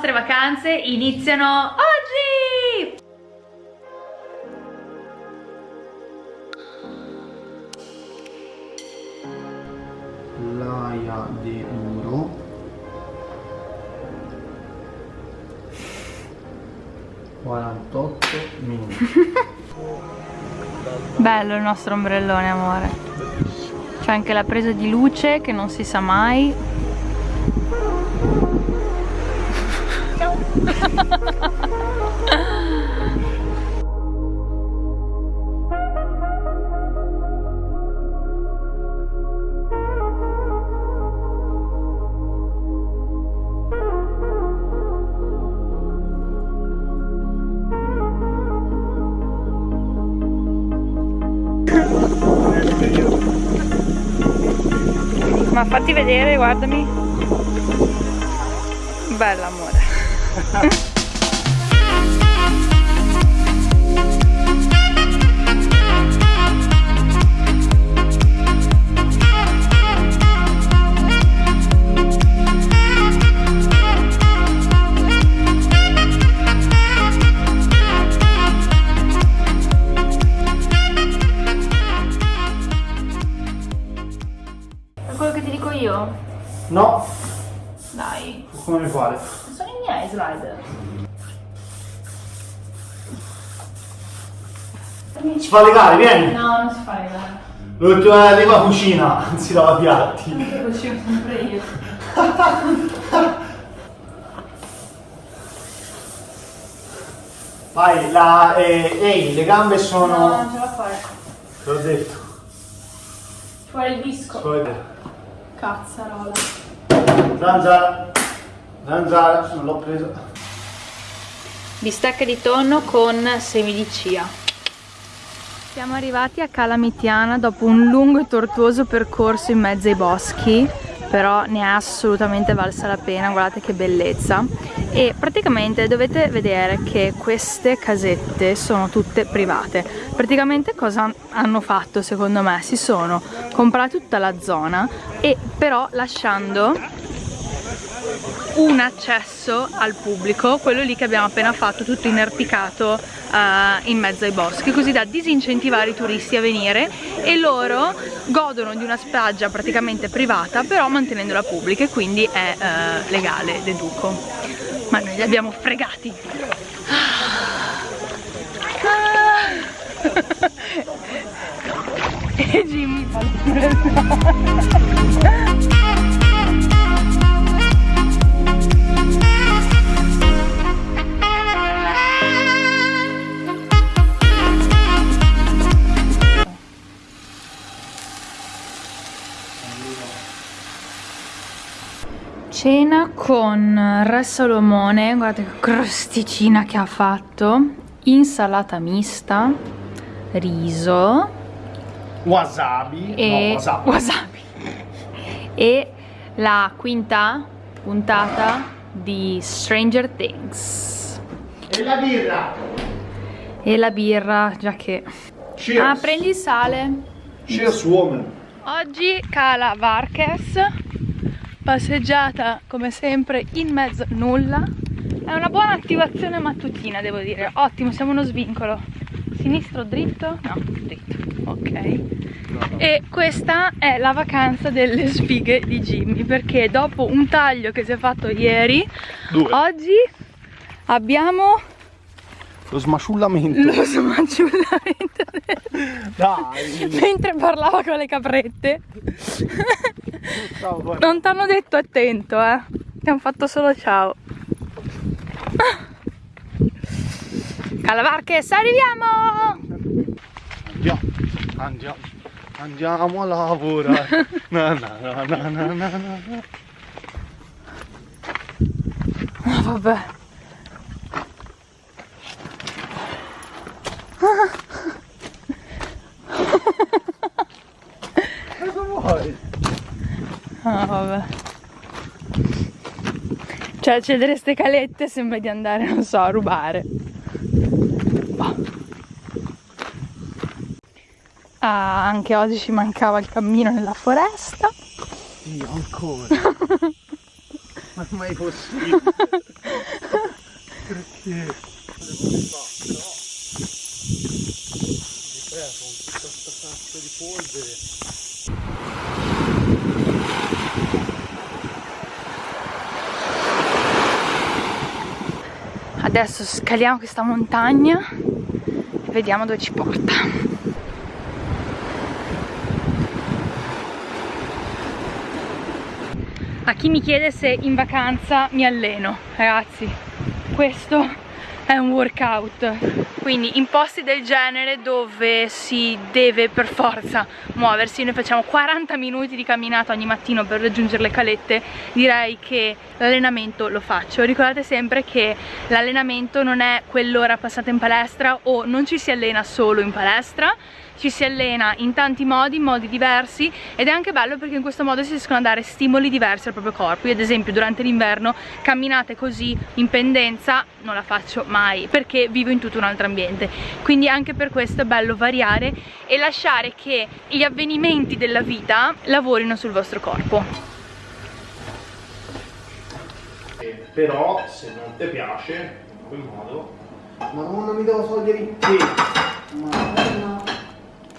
Nostre vacanze iniziano oggi! Laia di Muro quarantotto minuti Bello il nostro ombrellone, amore. C'è anche la presa di luce che non si sa mai. Ma fatti vedere, guardami. Bella amore. Ha ha ha. Si fa legare vieni No, non si fa legare. l'ultima leva cucina anzi lava piatti Lo uscivo sempre io. vai la eh, ehi le gambe No, sono non ce la fai. te l'ho detto Fuori il disco. Poi- Cazzarola. zanzara zanzara non l'ho presa Bistecca di tonno con semi di chia. Siamo arrivati a Calamitiana dopo un lungo e tortuoso percorso in mezzo ai boschi, però ne è assolutamente valsa la pena, guardate che bellezza. E praticamente dovete vedere che queste casette sono tutte private. Praticamente cosa hanno fatto secondo me? Si sono comprati tutta la zona e però lasciando un accesso al pubblico, quello lì che abbiamo appena fatto, tutto inerpicato eh, in mezzo ai boschi, così da disincentivare i turisti a venire e loro godono di una spiaggia praticamente privata, però mantenendola pubblica e quindi è eh, legale, deduco. Ma noi li abbiamo fregati. e Jimmy Cena con Re Salomone, guardate che crosticina che ha fatto, insalata mista, riso wasabi. e no wasabi. wasabi. e la quinta puntata di Stranger Things. E la birra. E la birra, già che... cheers. Ah, prendi il sale. cheers woman. Oggi cala Varches, passeggiata come sempre in mezzo al nulla. È una buona attivazione mattutina, devo dire. Ottimo, siamo uno svincolo. Sinistro dritto? No, dritto. Ok. E questa è la vacanza delle sfighe di Jimmy, perché dopo un taglio che si è fatto ieri, Due. oggi abbiamo lo smasciullamento lo smanciullamento dai mentre parlava con le caprette. Ciao. Non ti hanno detto attento, eh. Ti hanno fatto solo ciao. Calavarches, arriviamo! andiamo andiamo andiamo a lavorare na, na, na, na, na, na. Ah, vabbè. cosa vuoi? Ah, vabbè. Cioè, accedere ste calette sembra di andare, non so, a rubare. Boh. Ah, anche oggi ci mancava il cammino nella foresta. Io ancora Ma mai possibile? Perché? Di polvere. Adesso scaliamo questa montagna e vediamo dove ci porta. A chi mi chiede se in vacanza mi alleno, ragazzi, questo è un workout. Quindi in posti del genere dove si deve per forza muoversi, noi facciamo 40 minuti di camminata ogni mattino per raggiungere le calette, direi che l'allenamento lo faccio. Ricordate sempre che l'allenamento non è quell'ora passata in palestra o non ci si allena solo in palestra, ci si allena in tanti modi, in modi diversi ed è anche bello perché in questo modo si riescono a dare stimoli diversi al proprio corpo. Io ad esempio durante l'inverno camminate così in pendenza non la faccio mai perché vivo in tutto un altro ambiente. Quindi anche per questo è bello variare e lasciare che gli avvenimenti della vita lavorino sul vostro corpo. Eh, Però se non ti piace, in quel modo. Madonna mi devo togliere il te. Madonna.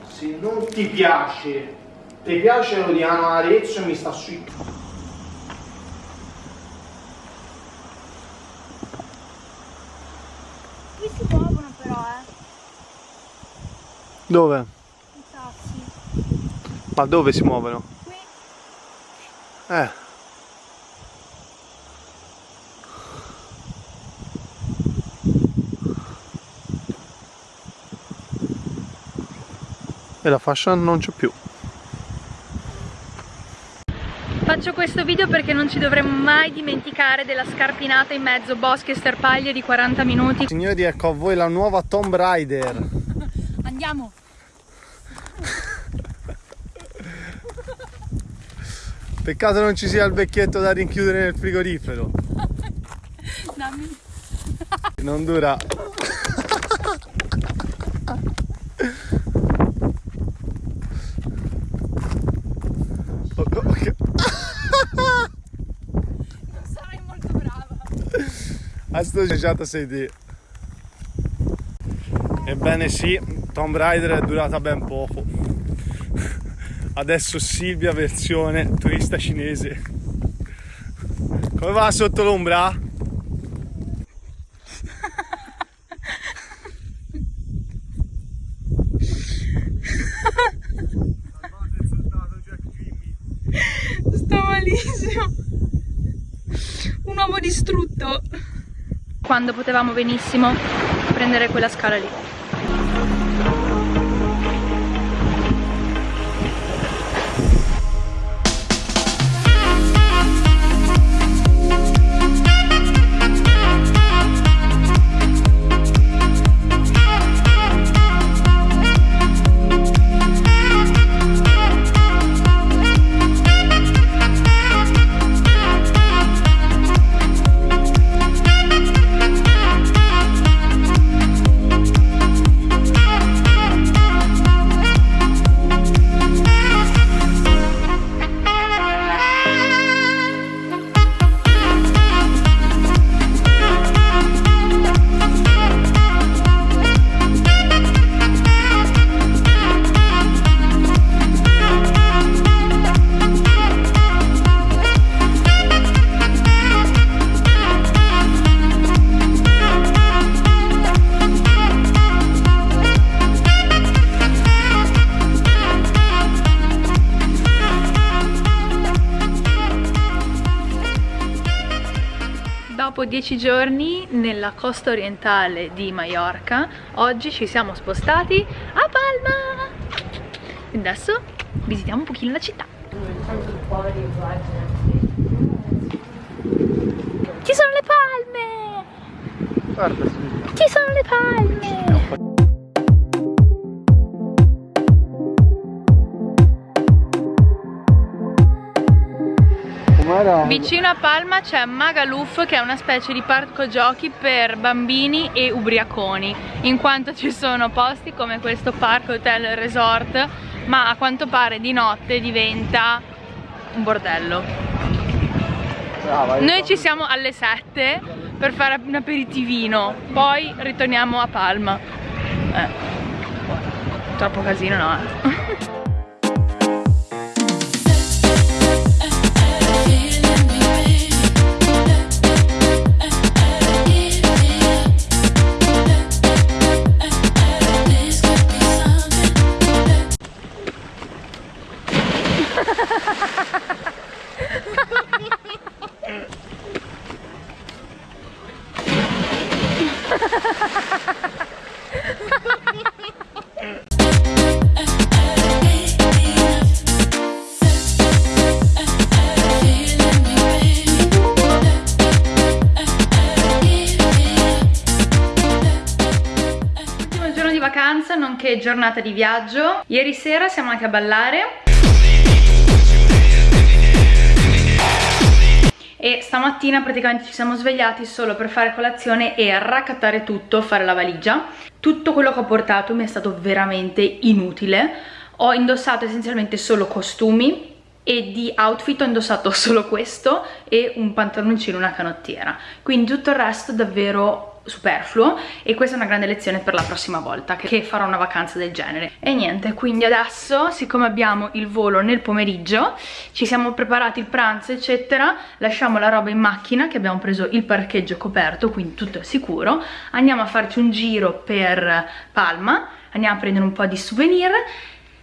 Se non ti piace, ti piace l'Odiano Arezzo e mi sta sui. Qui si muovono però eh, Dove? i sassi. Ma dove si muovono? Qui Eh. E la fascia non c'è più. Faccio questo video perché non ci dovremmo mai dimenticare della scarpinata in mezzo boschi e sterpaglie di 40 minuti. Signori, ecco a voi la nuova Tomb Raider. Andiamo! Peccato non ci sia il vecchietto da rinchiudere nel frigorifero. Dammi. Non dura. Oh, oh. Non sarai molto brava. A sto già sei te. Ebbene sì, Tomb Raider è durata ben poco. Adesso Silvia versione turista cinese. Come va sotto l'ombra? Sto malissimo. Un uomo distrutto. Quando potevamo benissimo prendere quella scala lì. Thank you. Dopo dieci giorni nella costa orientale di Maiorca, oggi ci siamo spostati a Palma. E adesso visitiamo un pochino la città. Ci sono le palme! Guarda. Ci sono le palme! Com'era? Vicino a Palma c'è Magaluf che è una specie di parco giochi per bambini e ubriaconi in quanto ci sono posti come questo parco hotel resort ma a quanto pare di notte diventa un bordello Noi ci siamo alle 7 per fare un aperitivino, poi ritorniamo a Palma. Eh. Troppo casino no? Eh. Giornata di viaggio. Ieri sera siamo andati a ballare. E stamattina praticamente ci siamo svegliati solo per fare colazione e raccattare tutto, fare la valigia. Tutto quello che ho portato mi è stato veramente inutile. Ho indossato essenzialmente solo costumi e di outfit ho indossato solo questo e un pantaloncino e una canottiera. Quindi tutto il resto davvero superfluo e questa è una grande lezione per la prossima volta che farò una vacanza del genere. E niente quindi adesso siccome abbiamo il volo nel pomeriggio ci siamo preparati il pranzo eccetera lasciamo la roba in macchina che abbiamo preso il parcheggio coperto quindi tutto è sicuro. Andiamo a farci un giro per Palma andiamo a prendere un po' di souvenir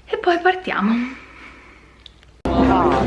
e poi partiamo ah,